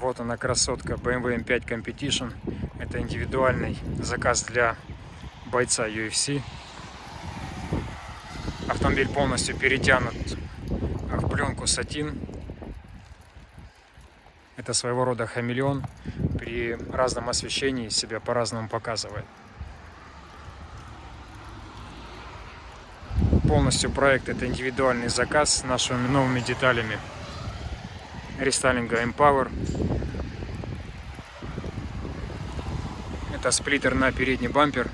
Вот она красотка BMW M5 Competition. Это индивидуальный заказ для бойца UFC. Автомобиль полностью перетянут в пленку сатин. Это своего рода хамелеон. При разном освещении себя по-разному показывает. Полностью проект это индивидуальный заказ с нашими новыми деталями рестайлинга Empower. Это сплиттер на передний бампер.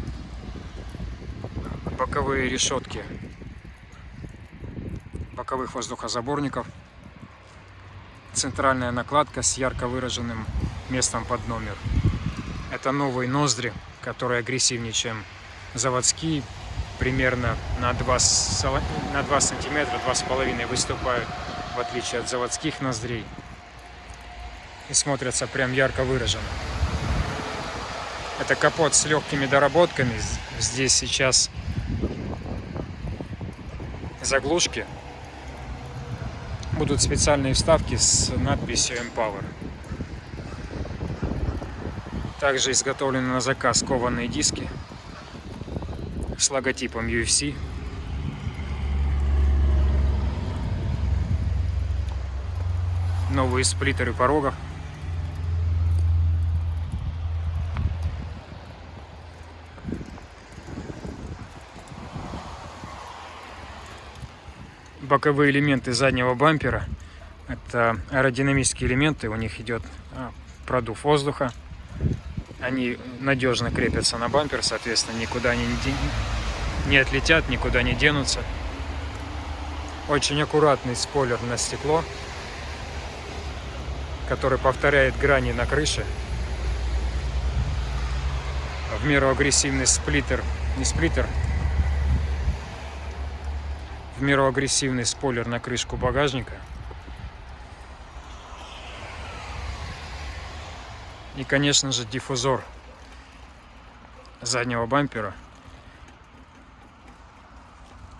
Боковые решетки боковых воздухозаборников. Центральная накладка с ярко выраженным местом под номер. Это новые ноздри, которые агрессивнее, чем заводские. Примерно на 2, на 2 сантиметра, 2,5 выступают, в отличие от заводских ноздрей. И смотрятся прям ярко выраженно. Это капот с легкими доработками. Здесь сейчас заглушки будут специальные вставки с надписью Empower. Также изготовлены на заказ кованые диски с логотипом UFC. Новые сплиттеры порогов. Боковые элементы заднего бампера. Это аэродинамические элементы, у них идет а, продув воздуха. Они надежно крепятся на бампер, соответственно, никуда они не отлетят, никуда не денутся. Очень аккуратный спойлер на стекло, который повторяет грани на крыше. В меру агрессивный сплиттер, не сплиттер, в меру агрессивный спойлер на крышку багажника. И, конечно же, диффузор заднего бампера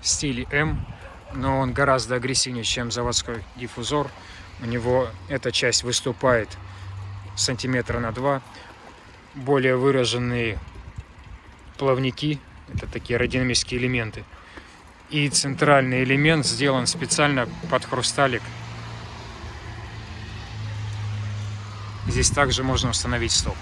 в стиле М, но он гораздо агрессивнее, чем заводской диффузор. У него эта часть выступает сантиметра на два. Более выраженные плавники, это такие аэродинамические элементы – и центральный элемент сделан специально под хрусталик. Здесь также можно установить стоп.